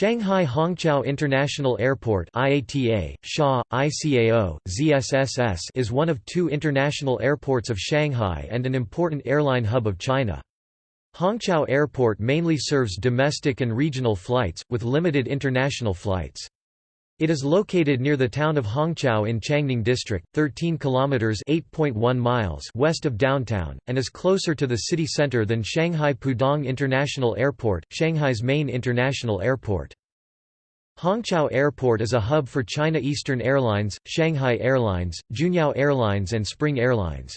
Shanghai Hongqiao International Airport IATA, SHA, ICAO, ZSSS is one of two international airports of Shanghai and an important airline hub of China. Hongqiao Airport mainly serves domestic and regional flights, with limited international flights. It is located near the town of Hongqiao in Changning District, 13 kilometers (8.1 miles) west of downtown, and is closer to the city center than Shanghai Pudong International Airport, Shanghai's main international airport. Hongqiao Airport is a hub for China Eastern Airlines, Shanghai Airlines, Juneyao Airlines and Spring Airlines.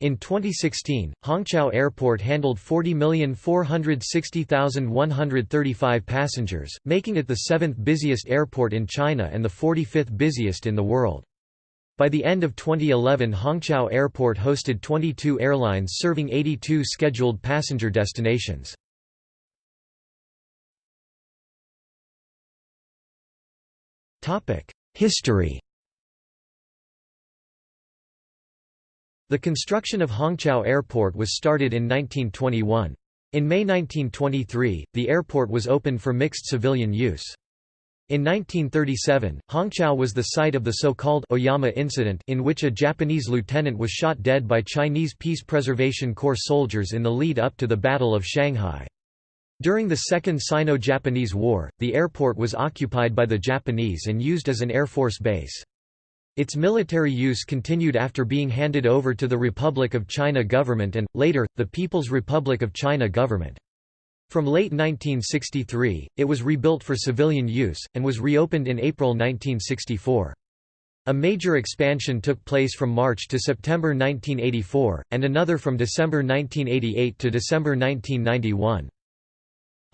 In 2016, Hongqiao Airport handled 40,460,135 passengers, making it the seventh busiest airport in China and the 45th busiest in the world. By the end of 2011 Hongqiao Airport hosted 22 airlines serving 82 scheduled passenger destinations. History The construction of Hongqiao Airport was started in 1921. In May 1923, the airport was opened for mixed civilian use. In 1937, Hongqiao was the site of the so-called Oyama incident in which a Japanese lieutenant was shot dead by Chinese Peace Preservation Corps soldiers in the lead-up to the Battle of Shanghai. During the Second Sino-Japanese War, the airport was occupied by the Japanese and used as an Air Force base. Its military use continued after being handed over to the Republic of China government and, later, the People's Republic of China government. From late 1963, it was rebuilt for civilian use, and was reopened in April 1964. A major expansion took place from March to September 1984, and another from December 1988 to December 1991.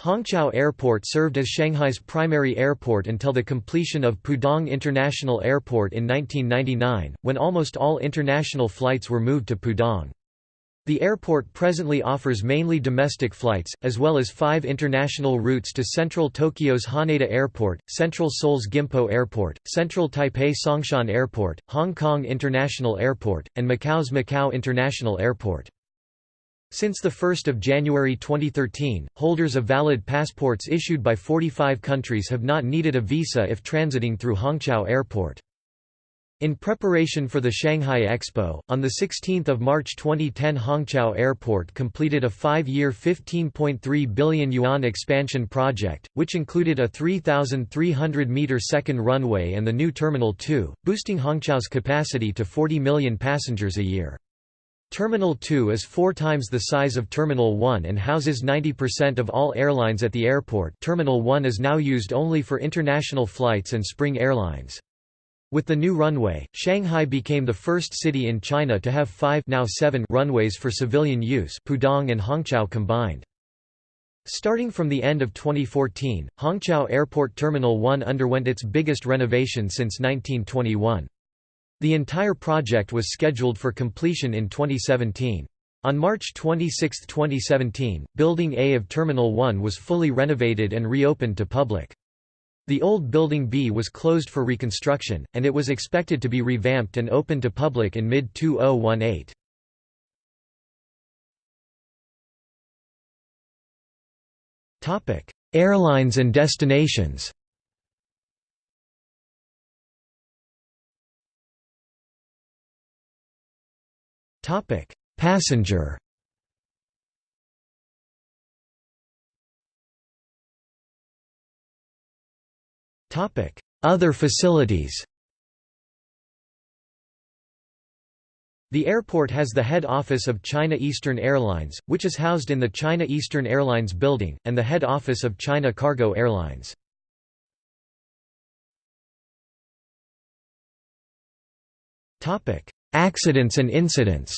Hongqiao Airport served as Shanghai's primary airport until the completion of Pudong International Airport in 1999, when almost all international flights were moved to Pudong. The airport presently offers mainly domestic flights, as well as five international routes to central Tokyo's Haneda Airport, central Seoul's Gimpo Airport, central Taipei Songshan Airport, Hong Kong International Airport, and Macau's Macau International Airport. Since 1 January 2013, holders of valid passports issued by 45 countries have not needed a visa if transiting through Hongqiao Airport. In preparation for the Shanghai Expo, on 16 March 2010 Hongqiao Airport completed a five-year 15.3 billion yuan expansion project, which included a 3,300-metre second runway and the new Terminal 2, boosting Hongqiao's capacity to 40 million passengers a year. Terminal 2 is four times the size of Terminal 1 and houses 90% of all airlines at the airport Terminal 1 is now used only for international flights and Spring Airlines. With the new runway, Shanghai became the first city in China to have five now seven runways for civilian use Pudong and Hongqiao combined. Starting from the end of 2014, Hongqiao Airport Terminal 1 underwent its biggest renovation since 1921. The entire project was scheduled for completion in 2017. On March 26, 2017, Building A of Terminal 1 was fully renovated and reopened to public. The old Building B was closed for reconstruction, and it was expected to be revamped and opened to public in mid-2018. Airlines and destinations Topic: Passenger. Topic: Other facilities. The airport has the head office of China Eastern Airlines, which is housed in the China Eastern Airlines building, and the head office of China Cargo Airlines. Accidents and incidents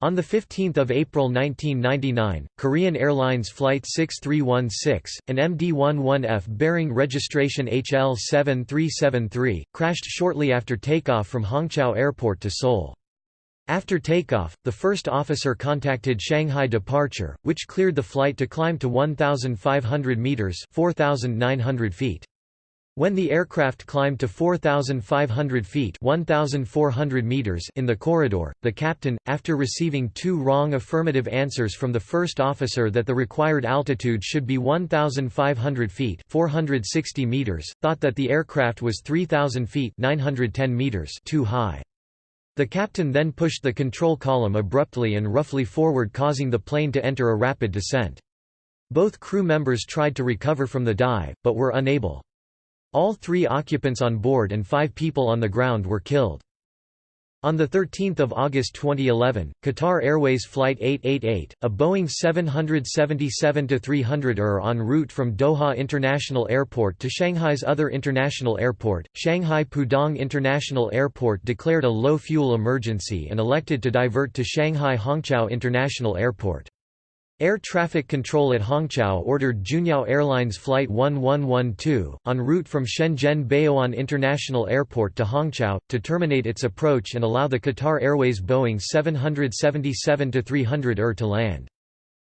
On 15 April 1999, Korean Airlines Flight 6316, an MD-11F bearing registration HL7373, crashed shortly after takeoff from Hongqiao Airport to Seoul. After takeoff, the first officer contacted Shanghai Departure, which cleared the flight to climb to 1,500 metres 4,900 feet. When the aircraft climbed to 4,500 feet 1,400 meters in the corridor, the captain, after receiving two wrong affirmative answers from the first officer that the required altitude should be 1,500 feet 460 meters, thought that the aircraft was 3,000 feet 910 meters too high. The captain then pushed the control column abruptly and roughly forward causing the plane to enter a rapid descent. Both crew members tried to recover from the dive, but were unable. All three occupants on board and five people on the ground were killed. On 13 August 2011, Qatar Airways Flight 888, a Boeing 777-300ER en route from Doha International Airport to Shanghai's other international airport, Shanghai Pudong International Airport declared a low fuel emergency and elected to divert to Shanghai Hongqiao International Airport. Air traffic control at Hongqiao ordered Juneyao Airlines Flight 1112, en route from Shenzhen Baoan International Airport to Hongqiao, to terminate its approach and allow the Qatar Airways Boeing 777-300ER to land.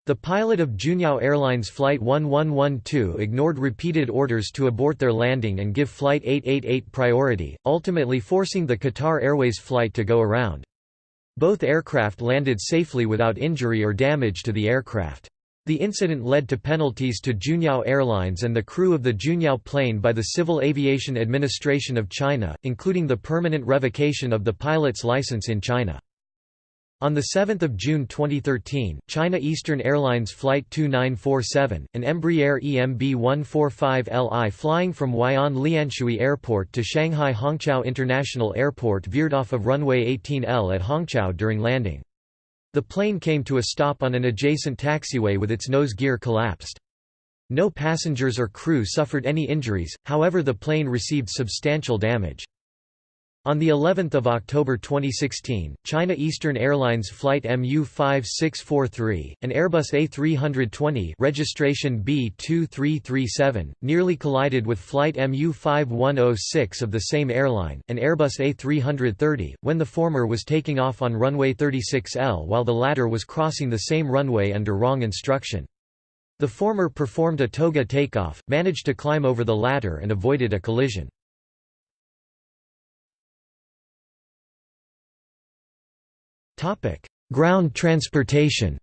The pilot of Juneyao Airlines Flight 1112 ignored repeated orders to abort their landing and give Flight 888 priority, ultimately forcing the Qatar Airways flight to go around. Both aircraft landed safely without injury or damage to the aircraft. The incident led to penalties to Juneyao Airlines and the crew of the Juneyao plane by the Civil Aviation Administration of China, including the permanent revocation of the pilot's license in China. On 7 June 2013, China Eastern Airlines Flight 2947, an Embraer EMB 145LI flying from Huai'an Lianshui Airport to Shanghai Hongqiao International Airport veered off of runway 18L at Hongqiao during landing. The plane came to a stop on an adjacent taxiway with its nose gear collapsed. No passengers or crew suffered any injuries, however the plane received substantial damage. On the 11th of October 2016, China Eastern Airlines flight MU5643, an Airbus A320 registration B2337, nearly collided with flight MU5106 of the same airline, an Airbus A330, when the former was taking off on runway 36L while the latter was crossing the same runway under wrong instruction. The former performed a toga takeoff, managed to climb over the latter and avoided a collision. Ground transportation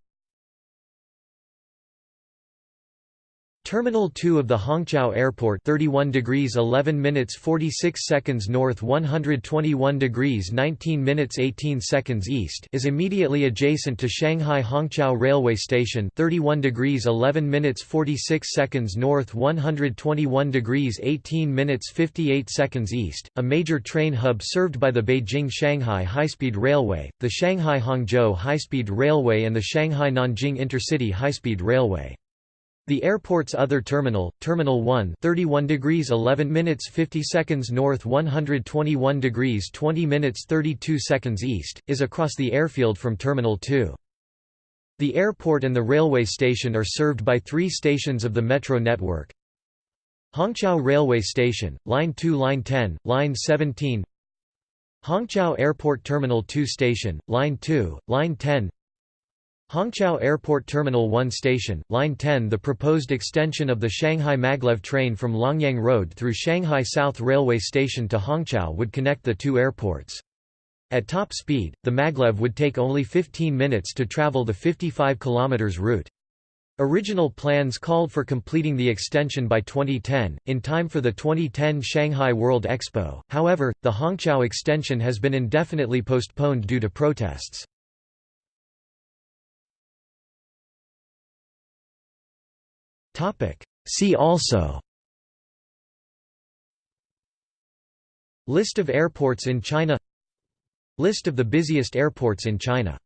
Terminal 2 of the Hongqiao Airport 31 degrees 11 minutes 46 seconds north 121 degrees 19 minutes 18 seconds east is immediately adjacent to Shanghai Hongqiao Railway Station 31 degrees 11 minutes 46 seconds north 121 degrees 18 minutes 58 seconds east, a major train hub served by the Beijing-Shanghai High-Speed Railway, the Shanghai-Hangzhou High-Speed Railway and the Shanghai-Nanjing Intercity High-Speed Railway. The airport's other terminal, Terminal 1 31 degrees 11 minutes 50 seconds north 121 degrees 20 minutes 32 seconds east, is across the airfield from Terminal 2. The airport and the railway station are served by three stations of the metro network. Hongqiao Railway Station, Line 2 Line 10, Line 17 Hongqiao Airport Terminal 2 Station, Line 2, Line 10 Hongqiao Airport Terminal 1 Station, Line 10 The proposed extension of the Shanghai Maglev train from Longyang Road through Shanghai South Railway Station to Hongqiao would connect the two airports. At top speed, the maglev would take only 15 minutes to travel the 55 km route. Original plans called for completing the extension by 2010, in time for the 2010 Shanghai World Expo, however, the Hongqiao extension has been indefinitely postponed due to protests. See also. List of airports in China. List of the busiest airports in China